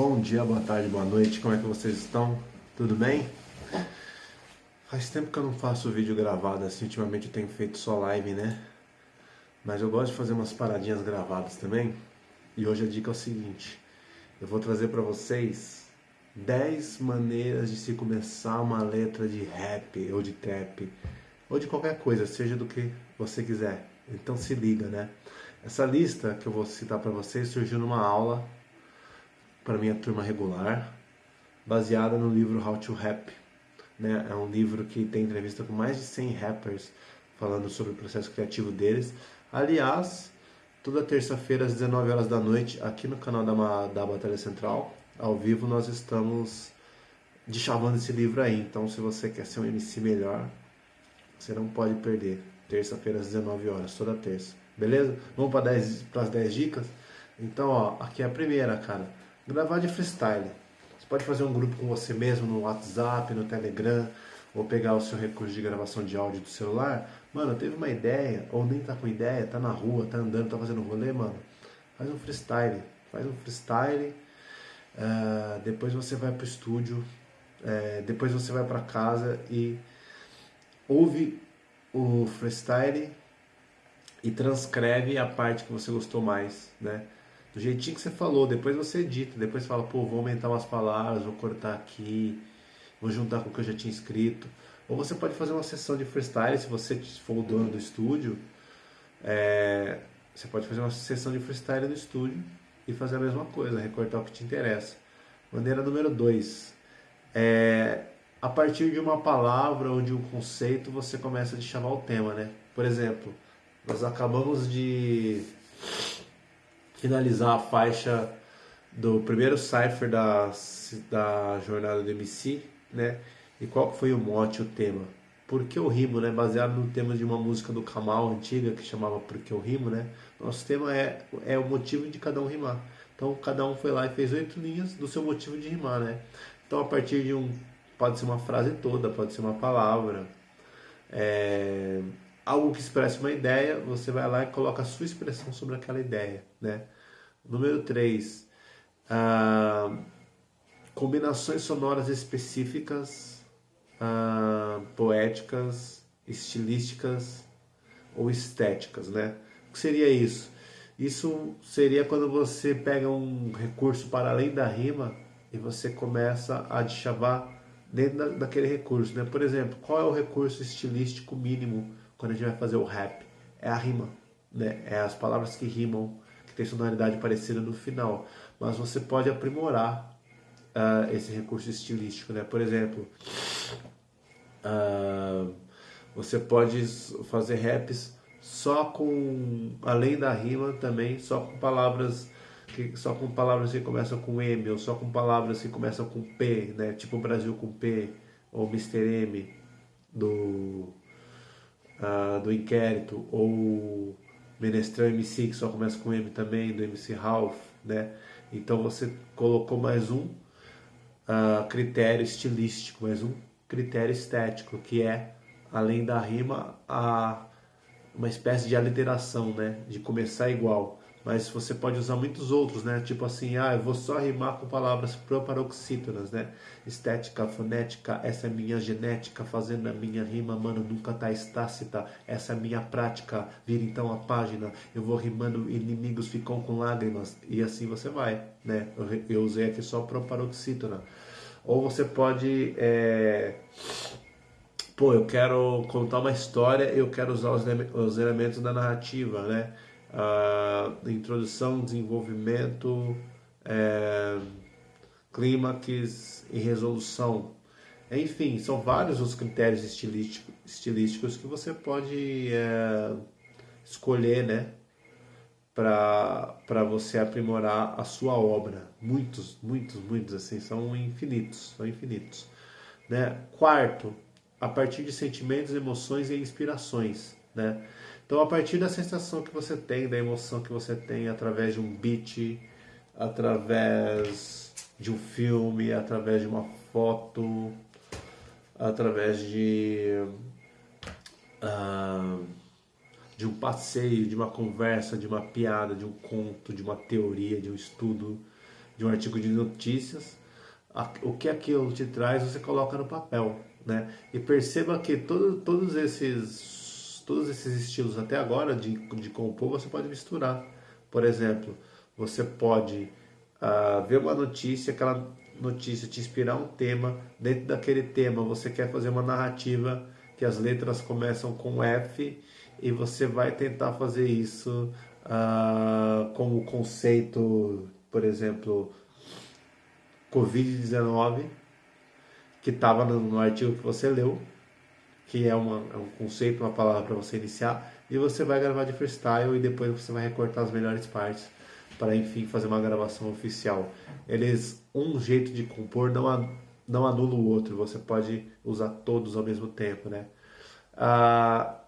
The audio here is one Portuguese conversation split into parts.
Bom dia, boa tarde, boa noite, como é que vocês estão? Tudo bem? Faz tempo que eu não faço vídeo gravado assim, ultimamente eu tenho feito só live, né? Mas eu gosto de fazer umas paradinhas gravadas também. E hoje a dica é o seguinte: eu vou trazer para vocês 10 maneiras de se começar uma letra de rap ou de trap ou de qualquer coisa, seja do que você quiser. Então se liga, né? Essa lista que eu vou citar para vocês surgiu numa aula para minha turma regular, baseada no livro How to Rap. Né? É um livro que tem entrevista com mais de 100 rappers falando sobre o processo criativo deles. Aliás, toda terça-feira às 19 horas da noite, aqui no canal da, da Batalha Central, ao vivo, nós estamos deschavando esse livro aí. Então, se você quer ser um MC melhor, você não pode perder. Terça-feira às 19 horas, toda terça. Beleza? Vamos para as 10 dicas? Então, ó, aqui é a primeira, cara gravar de freestyle. Você pode fazer um grupo com você mesmo no WhatsApp, no Telegram, ou pegar o seu recurso de gravação de áudio do celular. Mano, teve uma ideia, ou nem tá com ideia, tá na rua, tá andando, tá fazendo rolê, mano. Faz um freestyle. Faz um freestyle. Uh, depois você vai pro estúdio. Uh, depois você vai para casa e ouve o freestyle e transcreve a parte que você gostou mais, né? Do jeitinho que você falou, depois você edita, depois fala, pô, vou aumentar umas palavras, vou cortar aqui, vou juntar com o que eu já tinha escrito. Ou você pode fazer uma sessão de freestyle, se você for o dono do estúdio, é, você pode fazer uma sessão de freestyle no estúdio e fazer a mesma coisa, recortar o que te interessa. Maneira número 2. É, a partir de uma palavra ou de um conceito, você começa a chamar o tema, né? Por exemplo, nós acabamos de finalizar a faixa do primeiro cipher da, da jornada do MC, né? E qual foi o mote, o tema? Por que eu rimo, né? Baseado no tema de uma música do Kamal antiga que chamava Por que eu rimo, né? Nosso tema é, é o motivo de cada um rimar. Então cada um foi lá e fez oito linhas do seu motivo de rimar, né? Então a partir de um pode ser uma frase toda, pode ser uma palavra, é, algo que expresse uma ideia, você vai lá e coloca a sua expressão sobre aquela ideia, né? Número 3, ah, combinações sonoras específicas, ah, poéticas, estilísticas ou estéticas, né? O que seria isso? Isso seria quando você pega um recurso para além da rima e você começa a deschavar dentro daquele recurso, né? Por exemplo, qual é o recurso estilístico mínimo quando a gente vai fazer o rap, é a rima, né? É as palavras que rimam, tem sonoridade parecida no final. Mas você pode aprimorar uh, esse recurso estilístico, né? Por exemplo, uh, você pode fazer raps só com, além da rima também, só com palavras que, só com palavras que começam com M, ou só com palavras que começam com P, né? Tipo Brasil com P, ou Mr. M, do uh, do Inquérito, ou Menestrel MC, que só começa com M também, do MC Ralph, né? Então você colocou mais um uh, critério estilístico, mais um critério estético, que é, além da rima, a, uma espécie de aliteração, né? De começar igual mas você pode usar muitos outros, né? Tipo assim, ah, eu vou só rimar com palavras proparoxítonas, né? Estética, fonética, essa é minha genética, fazendo a minha rima, mano, nunca tá estácita, essa é minha prática, vira então a página, eu vou rimando, inimigos ficam com lágrimas, e assim você vai, né? Eu, usei aqui só proparoxítona. Ou você pode, é... pô, eu quero contar uma história, eu quero usar os, os elementos da narrativa, né? Uh, introdução, desenvolvimento, é, clímax e resolução. Enfim, são vários os critérios estilístico, estilísticos que você pode é, escolher, né? Para você aprimorar a sua obra. Muitos, muitos, muitos, assim, são infinitos, são infinitos. Né? Quarto, a partir de sentimentos, emoções e inspirações, né? Então, a partir da sensação que você tem, da emoção que você tem através de um beat, através de um filme, através de uma foto, através de, uh, de um passeio, de uma conversa, de uma piada, de um conto, de uma teoria, de um estudo, de um artigo de notícias, o que aquilo te traz, você coloca no papel, né? E perceba que todo, todos esses todos esses estilos até agora de, de compor você pode misturar. Por exemplo, você pode uh, ver uma notícia, aquela notícia te inspirar um tema, dentro daquele tema você quer fazer uma narrativa que as letras começam com F e você vai tentar fazer isso uh, com o conceito, por exemplo, Covid-19, que estava no, no, artigo que você leu, que é, uma, é um conceito, uma palavra para você iniciar, e você vai gravar de freestyle e depois você vai recortar as melhores partes para enfim fazer uma gravação oficial. Eles um jeito de compor não não anula o outro. Você pode usar todos ao mesmo tempo, né? Ah,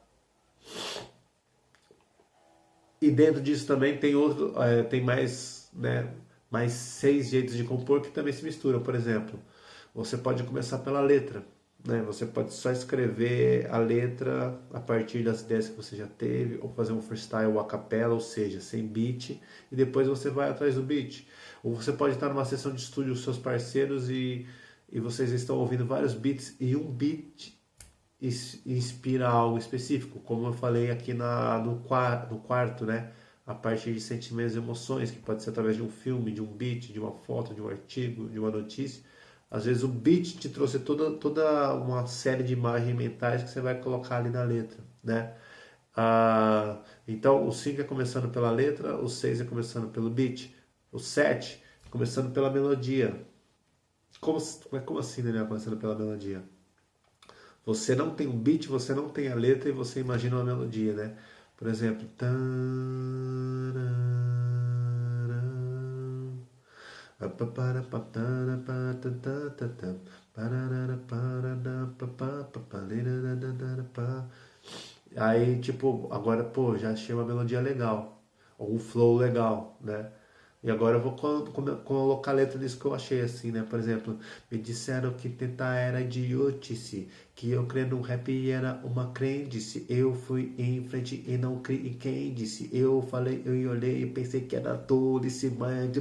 e dentro disso também tem outro, é, tem mais, né, mais seis jeitos de compor que também se misturam. Por exemplo, você pode começar pela letra. Né? Você pode só escrever a letra a partir das ideias que você já teve, ou fazer um freestyle a capela, ou seja, sem beat, e depois você vai atrás do beat. Ou você pode estar numa sessão de estúdio com seus parceiros e, e vocês estão ouvindo vários beats e um beat inspira algo específico, como eu falei aqui na, no, no quarto, né? A partir de sentimentos e emoções, que pode ser através de um filme, de um beat, de uma foto, de um artigo, de uma notícia. Às vezes o beat te trouxe toda, toda uma série de imagens mentais que você vai colocar ali na letra, né? Ah, então o 5 é começando pela letra, o 6 é começando pelo beat, o 7 começando pela melodia. Como, como assim, Daniel, começando pela melodia? Você não tem um beat, você não tem a letra e você imagina uma melodia, né? Por exemplo, Aí, tipo, agora, pô, já achei uma melodia legal, ou um flow legal, né? E agora eu vou colocar a letra disso que eu achei assim, né? Por exemplo, me disseram que tentar era idiotice, que eu crer no rap era uma crendice. Eu fui em frente e não criei quem disse. Eu falei, eu olhei e pensei que era tolice, mas de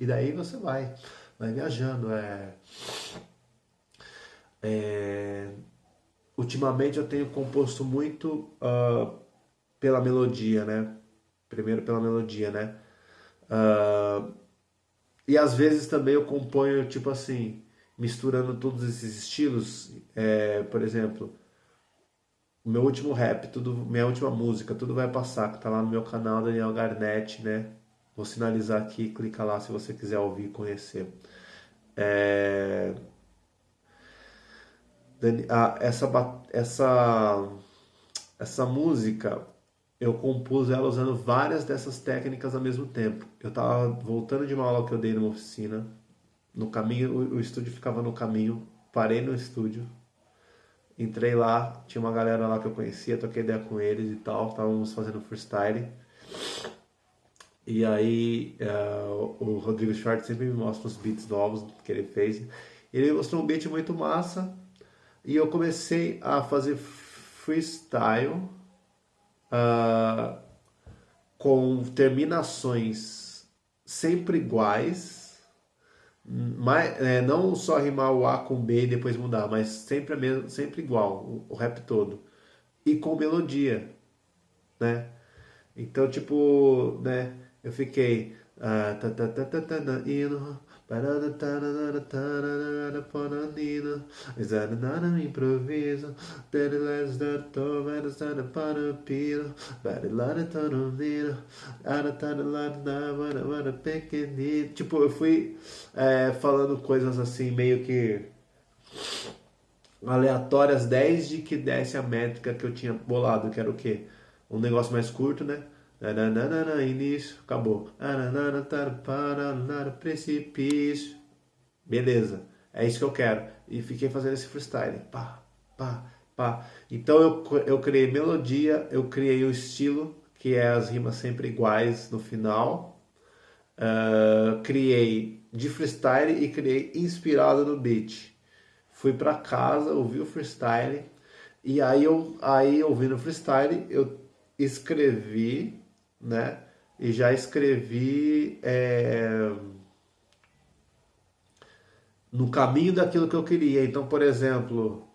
E daí você vai vai viajando. É, é, ultimamente eu tenho composto muito uh, pela melodia, né? Primeiro pela melodia, né? Uh, e às vezes também eu componho, tipo assim, misturando todos esses estilos. É, por exemplo, o meu último rap, tudo, minha última música, tudo vai passar, que tá lá no meu canal Daniel Garnett, né? Vou sinalizar aqui, clica lá se você quiser ouvir e conhecer. É... Essa, essa, essa música eu compus ela usando várias dessas técnicas ao mesmo tempo. Eu estava voltando de uma aula que eu dei numa oficina. No caminho, o, estúdio ficava no caminho. Parei no estúdio, entrei lá, tinha uma galera lá que eu conhecia, troquei ideia com eles e tal, estávamos fazendo freestyle. E aí uh, o Rodrigo Schwartz sempre me mostra os beats novos que ele fez. Ele mostrou um beat muito massa e eu comecei a fazer freestyle uh, com terminações sempre iguais, mas, é, não só rimar o A com B e depois mudar, mas sempre, mesmo, sempre igual, o, rap todo. E com melodia, né? Então, tipo, né? Eu fiquei improviso tá tá Tipo, eu fui é, falando coisas assim Meio que aleatórias desde que desse a métrica que eu tinha bolado Que era o quê? Um negócio mais curto, né? Início, acabou. Precipício. Beleza, é isso que eu quero. E fiquei fazendo esse freestyle. Pá, pá, pá. Então eu, eu criei melodia, eu criei o estilo, que é as rimas sempre iguais no final. Uh, criei de freestyle e criei inspirado no beat. fui para casa, ouvi o freestyle, e aí eu aí ouvindo o freestyle, eu escrevi, né? E já escrevi é, no caminho daquilo que eu queria. Então, por exemplo,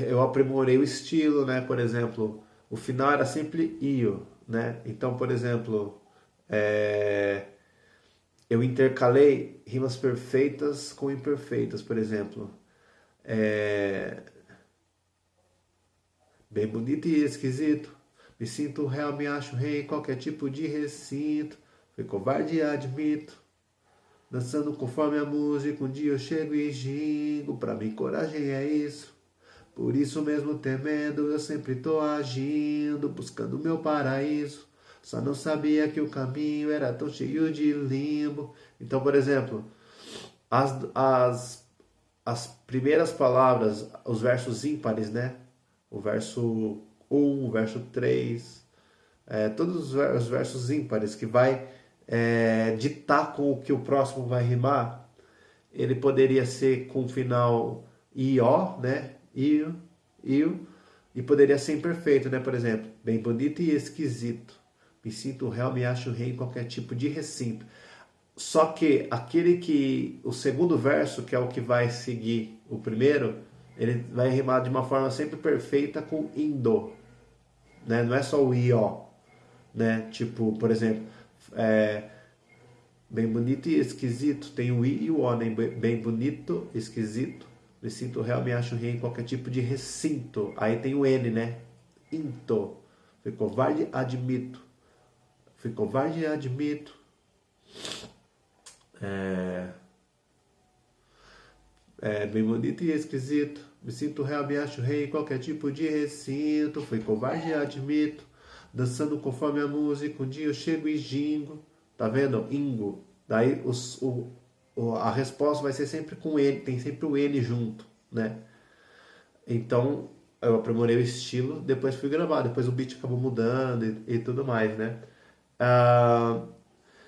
eu aprimorei o estilo, né? Por exemplo, o final era sempre io, né? Então, por exemplo, é, eu intercalei rimas perfeitas com imperfeitas, por exemplo. É, bem bonito e esquisito. Me sinto real, me acho rei em qualquer tipo de recinto. Fui covarde admito. Dançando conforme a música, um dia eu chego e gingo. Pra mim, coragem é isso. Por isso mesmo temendo, eu sempre tô agindo, buscando meu paraíso. Só não sabia que o caminho era tão cheio de limbo. Então, por exemplo, as, as, as primeiras palavras, os versos ímpares, né? O verso 1, o verso 3, é, todos os versos ímpares que vai é, ditar com o que o próximo vai rimar, ele poderia ser com o final IO, né? IO, IO, e poderia ser imperfeito, né? Por exemplo, bem bonito e esquisito. Me sinto real, me acho rei em qualquer tipo de recinto. Só que aquele que. O segundo verso, que é o que vai seguir o primeiro, ele vai rimar de uma forma sempre perfeita com indo. Né? Não é só o ió. Né? Tipo, por exemplo, é, bem bonito e esquisito. Tem o i e o o, né? Bem bonito, esquisito. Me sinto real, me acho rei em qualquer tipo de recinto. Aí tem o N, né? Into. Fui covarde, admito. Fui covarde admito. É... é bem bonito e esquisito. Me sinto real, me acho rei em qualquer tipo de recinto. Fui covarde admito. Dançando conforme a música. Um dia eu chego e gingo. Tá vendo? Ingo. Daí os, o, o, a resposta vai ser sempre com ele. Tem sempre o N junto, né? Então eu aprimorei o estilo. Depois fui gravar. Depois o beat acabou mudando e, e tudo mais, né? Ah,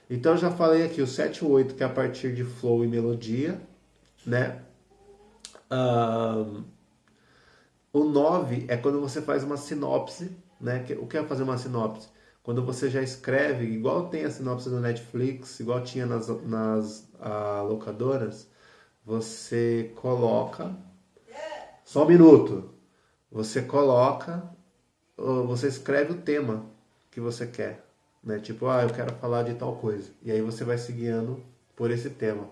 então já falei aqui o 7 e 8 que é a partir de flow e melodia, né? Uh, o 9 é quando você faz uma sinopse, né? O que é fazer uma sinopse? Quando você já escreve, igual tem a sinopse do Netflix, igual tinha nas, nas uh, locadoras, você coloca. Só um minuto. Você coloca, você escreve o tema que você quer. Né? Tipo, ah, eu quero falar de tal coisa. E aí você vai se guiando por esse tema.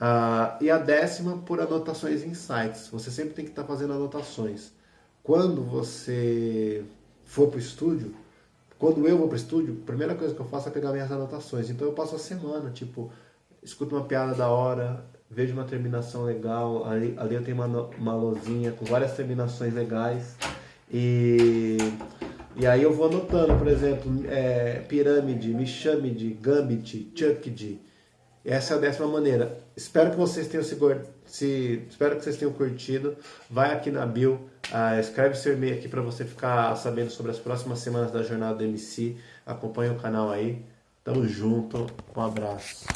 Uh, e a décima por anotações em sites. Você sempre tem que estar tá fazendo anotações. Quando você for para o estúdio, quando eu vou para o estúdio, a primeira coisa que eu faço é pegar minhas anotações. Então eu passo a semana, tipo, escuto uma piada da hora, vejo uma terminação legal, ali, ali eu tenho uma, uma lozinha com várias terminações legais. E e aí eu vou anotando, por exemplo, é, pirâmide, mixamide, gambit, chucked. Essa é a décima maneira. Espero que vocês tenham se, se espero que vocês tenham curtido. Vai aqui na bio, uh, escreve seu e-mail aqui para você ficar sabendo sobre as próximas semanas da jornada do MC. Acompanhe o canal aí. Tamo junto. Um abraço.